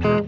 Pace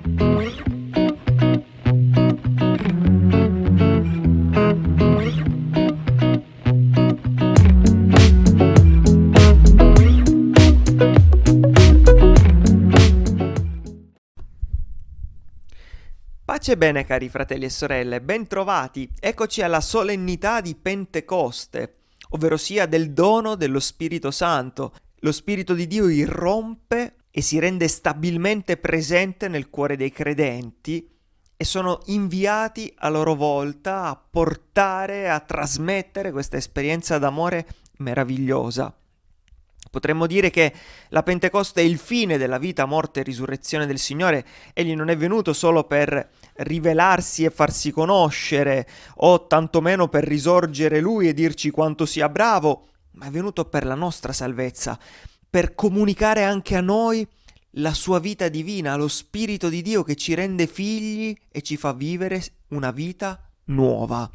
bene cari fratelli e sorelle, bentrovati, eccoci alla solennità di Pentecoste, ovvero sia del dono dello Spirito Santo. Lo Spirito di Dio irrompe e si rende stabilmente presente nel cuore dei credenti e sono inviati a loro volta a portare, a trasmettere questa esperienza d'amore meravigliosa. Potremmo dire che la Pentecoste è il fine della vita, morte e risurrezione del Signore. Egli non è venuto solo per rivelarsi e farsi conoscere, o tantomeno per risorgere Lui e dirci quanto sia bravo, ma è venuto per la nostra salvezza, per comunicare anche a noi la sua vita divina, lo Spirito di Dio che ci rende figli e ci fa vivere una vita nuova.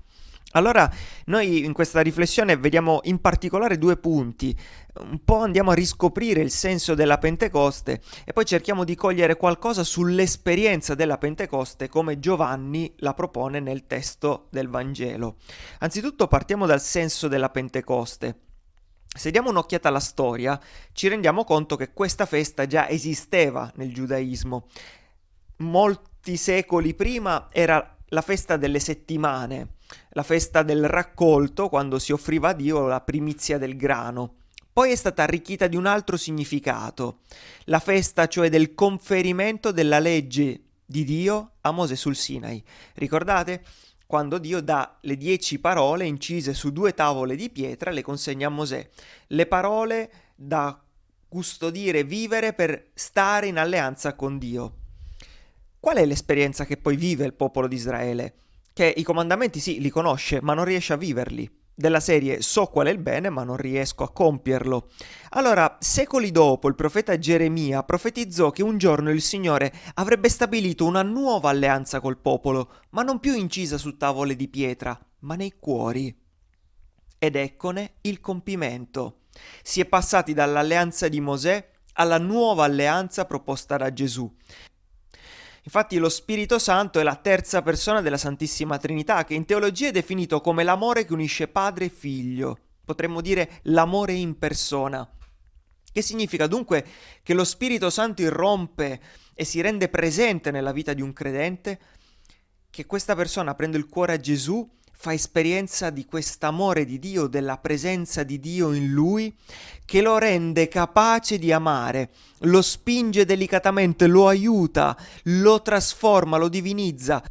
Allora, noi in questa riflessione vediamo in particolare due punti. Un po' andiamo a riscoprire il senso della Pentecoste e poi cerchiamo di cogliere qualcosa sull'esperienza della Pentecoste come Giovanni la propone nel testo del Vangelo. Anzitutto partiamo dal senso della Pentecoste. Se diamo un'occhiata alla storia, ci rendiamo conto che questa festa già esisteva nel giudaismo. Molti secoli prima era la festa delle settimane, la festa del raccolto quando si offriva a Dio la primizia del grano. Poi è stata arricchita di un altro significato, la festa cioè del conferimento della legge di Dio a Mosè sul Sinai. Ricordate? Quando Dio dà le dieci parole incise su due tavole di pietra, le consegna a Mosè. Le parole da custodire e vivere per stare in alleanza con Dio. Qual è l'esperienza che poi vive il popolo di Israele? Che i comandamenti sì, li conosce, ma non riesce a viverli. Della serie so qual è il bene, ma non riesco a compierlo. Allora, secoli dopo, il profeta Geremia profetizzò che un giorno il Signore avrebbe stabilito una nuova alleanza col popolo, ma non più incisa su tavole di pietra, ma nei cuori. Ed eccone il compimento. Si è passati dall'alleanza di Mosè alla nuova alleanza proposta da Gesù. Infatti lo Spirito Santo è la terza persona della Santissima Trinità, che in teologia è definito come l'amore che unisce padre e figlio, potremmo dire l'amore in persona. Che significa dunque che lo Spirito Santo irrompe e si rende presente nella vita di un credente, che questa persona prende il cuore a Gesù fa esperienza di quest'amore di Dio, della presenza di Dio in lui, che lo rende capace di amare, lo spinge delicatamente, lo aiuta, lo trasforma, lo divinizza.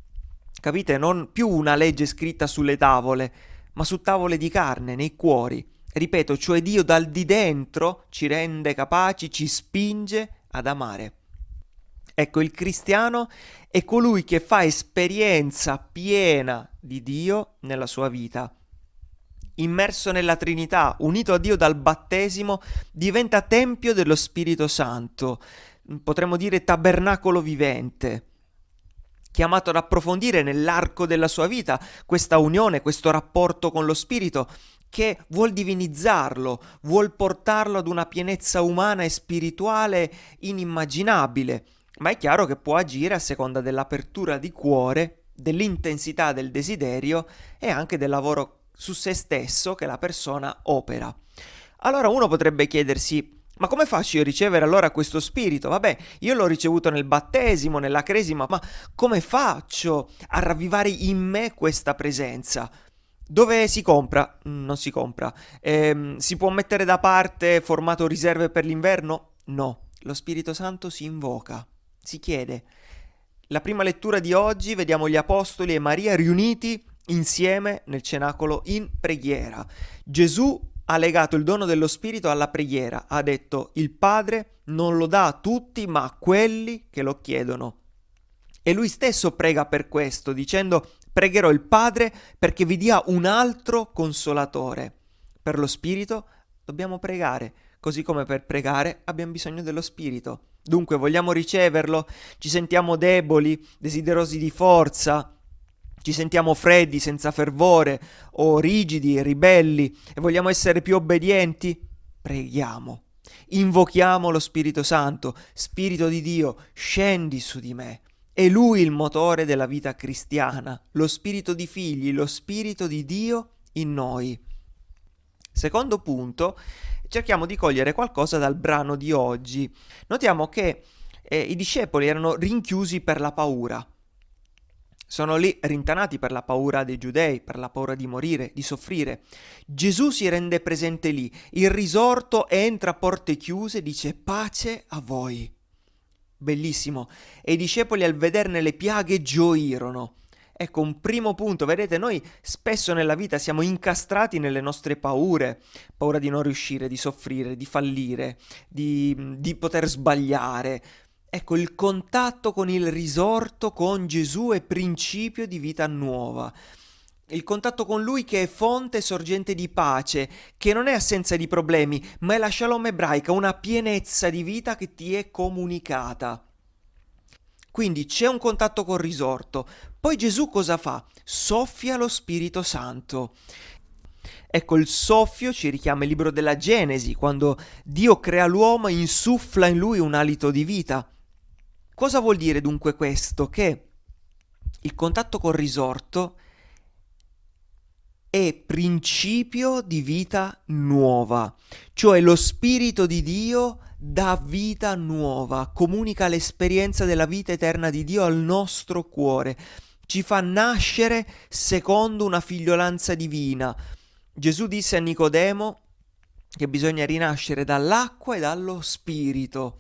Capite? Non più una legge scritta sulle tavole, ma su tavole di carne, nei cuori. Ripeto, cioè Dio dal di dentro ci rende capaci, ci spinge ad amare. Ecco, il cristiano è colui che fa esperienza piena di Dio nella sua vita. Immerso nella Trinità, unito a Dio dal battesimo, diventa tempio dello Spirito Santo, potremmo dire tabernacolo vivente chiamato ad approfondire nell'arco della sua vita questa unione, questo rapporto con lo Spirito, che vuol divinizzarlo, vuol portarlo ad una pienezza umana e spirituale inimmaginabile ma è chiaro che può agire a seconda dell'apertura di cuore, dell'intensità del desiderio e anche del lavoro su se stesso che la persona opera. Allora uno potrebbe chiedersi ma come faccio io a ricevere allora questo spirito? Vabbè, io l'ho ricevuto nel battesimo, nella cresima, ma come faccio a ravvivare in me questa presenza? Dove si compra? Non si compra. Ehm, si può mettere da parte formato riserve per l'inverno? No, lo Spirito Santo si invoca si chiede. La prima lettura di oggi vediamo gli Apostoli e Maria riuniti insieme nel cenacolo in preghiera. Gesù ha legato il dono dello Spirito alla preghiera, ha detto il Padre non lo dà a tutti ma a quelli che lo chiedono. E lui stesso prega per questo, dicendo pregherò il Padre perché vi dia un altro consolatore. Per lo Spirito dobbiamo pregare, così come per pregare abbiamo bisogno dello Spirito. Dunque vogliamo riceverlo? Ci sentiamo deboli, desiderosi di forza? Ci sentiamo freddi, senza fervore, o rigidi, ribelli, e vogliamo essere più obbedienti? Preghiamo. Invochiamo lo Spirito Santo, Spirito di Dio, scendi su di me. È Lui il motore della vita cristiana, lo Spirito di figli, lo Spirito di Dio in noi. Secondo punto, cerchiamo di cogliere qualcosa dal brano di oggi. Notiamo che eh, i discepoli erano rinchiusi per la paura. Sono lì rintanati per la paura dei giudei, per la paura di morire, di soffrire. Gesù si rende presente lì, il risorto entra a porte chiuse e dice pace a voi. Bellissimo. E i discepoli al vederne le piaghe gioirono. Ecco, un primo punto, vedete, noi spesso nella vita siamo incastrati nelle nostre paure, paura di non riuscire, di soffrire, di fallire, di, di poter sbagliare, Ecco, il contatto con il risorto, con Gesù è principio di vita nuova. Il contatto con Lui che è fonte e sorgente di pace, che non è assenza di problemi, ma è la shalom ebraica, una pienezza di vita che ti è comunicata. Quindi c'è un contatto col risorto. Poi Gesù cosa fa? Soffia lo Spirito Santo. Ecco, il soffio ci richiama il libro della Genesi, quando Dio crea l'uomo e insuffla in lui un alito di vita. Cosa vuol dire dunque questo? Che il contatto col risorto è principio di vita nuova, cioè lo Spirito di Dio dà vita nuova, comunica l'esperienza della vita eterna di Dio al nostro cuore, ci fa nascere secondo una figliolanza divina. Gesù disse a Nicodemo che bisogna rinascere dall'acqua e dallo Spirito.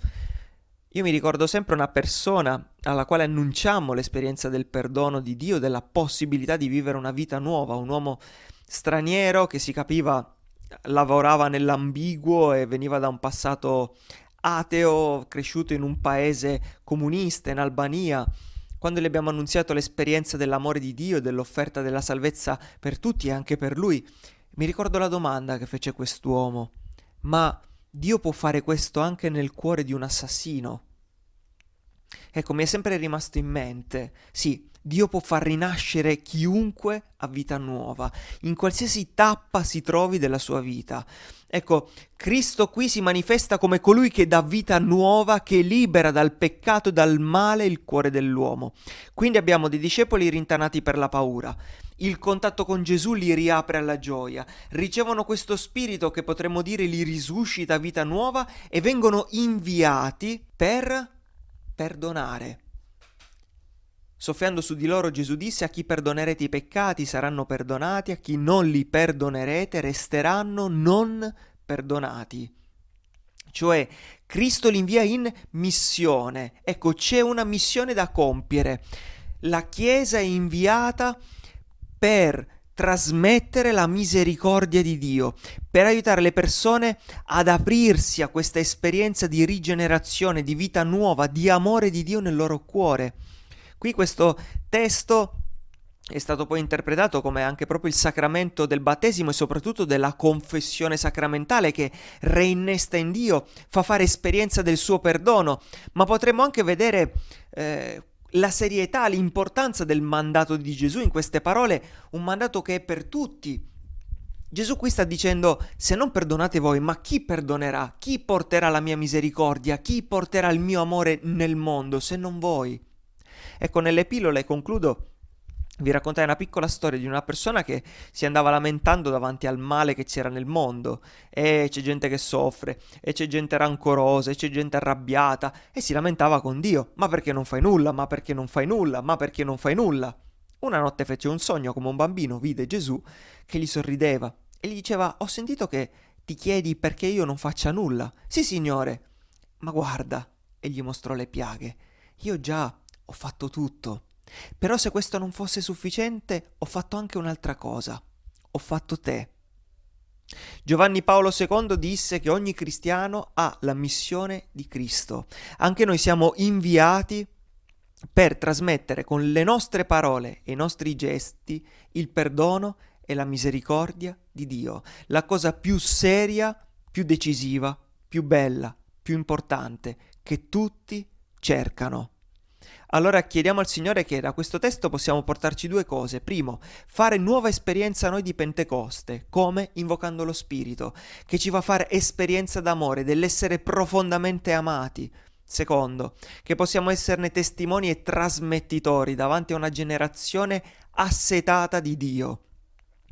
Io mi ricordo sempre una persona alla quale annunciamo l'esperienza del perdono di Dio, della possibilità di vivere una vita nuova, un uomo straniero che si capiva lavorava nell'ambiguo e veniva da un passato ateo, cresciuto in un paese comunista in Albania. Quando gli abbiamo annunziato l'esperienza dell'amore di Dio e dell'offerta della salvezza per tutti e anche per lui, mi ricordo la domanda che fece quest'uomo. Ma Dio può fare questo anche nel cuore di un assassino? Ecco, mi è sempre rimasto in mente, sì, Dio può far rinascere chiunque a vita nuova, in qualsiasi tappa si trovi della sua vita. Ecco, Cristo qui si manifesta come colui che dà vita nuova, che libera dal peccato e dal male il cuore dell'uomo. Quindi abbiamo dei discepoli rintanati per la paura. Il contatto con Gesù li riapre alla gioia, ricevono questo spirito che potremmo dire li risuscita vita nuova e vengono inviati per perdonare. Soffiando su di loro Gesù disse a chi perdonerete i peccati saranno perdonati, a chi non li perdonerete resteranno non perdonati. Cioè Cristo li invia in missione. Ecco, c'è una missione da compiere. La Chiesa è inviata per trasmettere la misericordia di Dio, per aiutare le persone ad aprirsi a questa esperienza di rigenerazione, di vita nuova, di amore di Dio nel loro cuore. Qui questo testo è stato poi interpretato come anche proprio il sacramento del battesimo e soprattutto della confessione sacramentale che reinnesta in Dio, fa fare esperienza del suo perdono, ma potremmo anche vedere eh, la serietà, l'importanza del mandato di Gesù in queste parole, un mandato che è per tutti. Gesù qui sta dicendo, se non perdonate voi, ma chi perdonerà? Chi porterà la mia misericordia? Chi porterà il mio amore nel mondo, se non voi? Ecco, nelle pillole concludo vi raccontai una piccola storia di una persona che si andava lamentando davanti al male che c'era nel mondo. E c'è gente che soffre e c'è gente rancorosa e c'è gente arrabbiata e si lamentava con Dio. Ma perché non fai nulla? Ma perché non fai nulla? Ma perché non fai nulla? Una notte fece un sogno come un bambino vide Gesù che gli sorrideva e gli diceva ho sentito che ti chiedi perché io non faccia nulla. Sì signore. Ma guarda e gli mostrò le piaghe io già ho fatto tutto però se questo non fosse sufficiente, ho fatto anche un'altra cosa. Ho fatto te. Giovanni Paolo II disse che ogni cristiano ha la missione di Cristo. Anche noi siamo inviati per trasmettere con le nostre parole e i nostri gesti il perdono e la misericordia di Dio, la cosa più seria, più decisiva, più bella, più importante che tutti cercano. Allora chiediamo al Signore che da questo testo possiamo portarci due cose. Primo, fare nuova esperienza noi di Pentecoste, come invocando lo Spirito, che ci fa fare esperienza d'amore, dell'essere profondamente amati. Secondo, che possiamo esserne testimoni e trasmettitori davanti a una generazione assetata di Dio.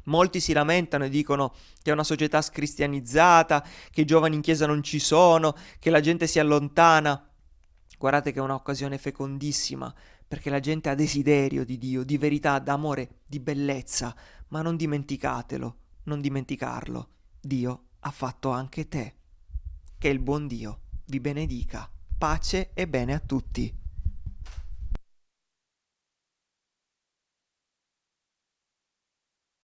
Molti si lamentano e dicono che è una società scristianizzata, che i giovani in chiesa non ci sono, che la gente si allontana. Guardate che è un'occasione fecondissima, perché la gente ha desiderio di Dio, di verità, d'amore, di bellezza, ma non dimenticatelo, non dimenticarlo. Dio ha fatto anche te. Che il buon Dio vi benedica. Pace e bene a tutti.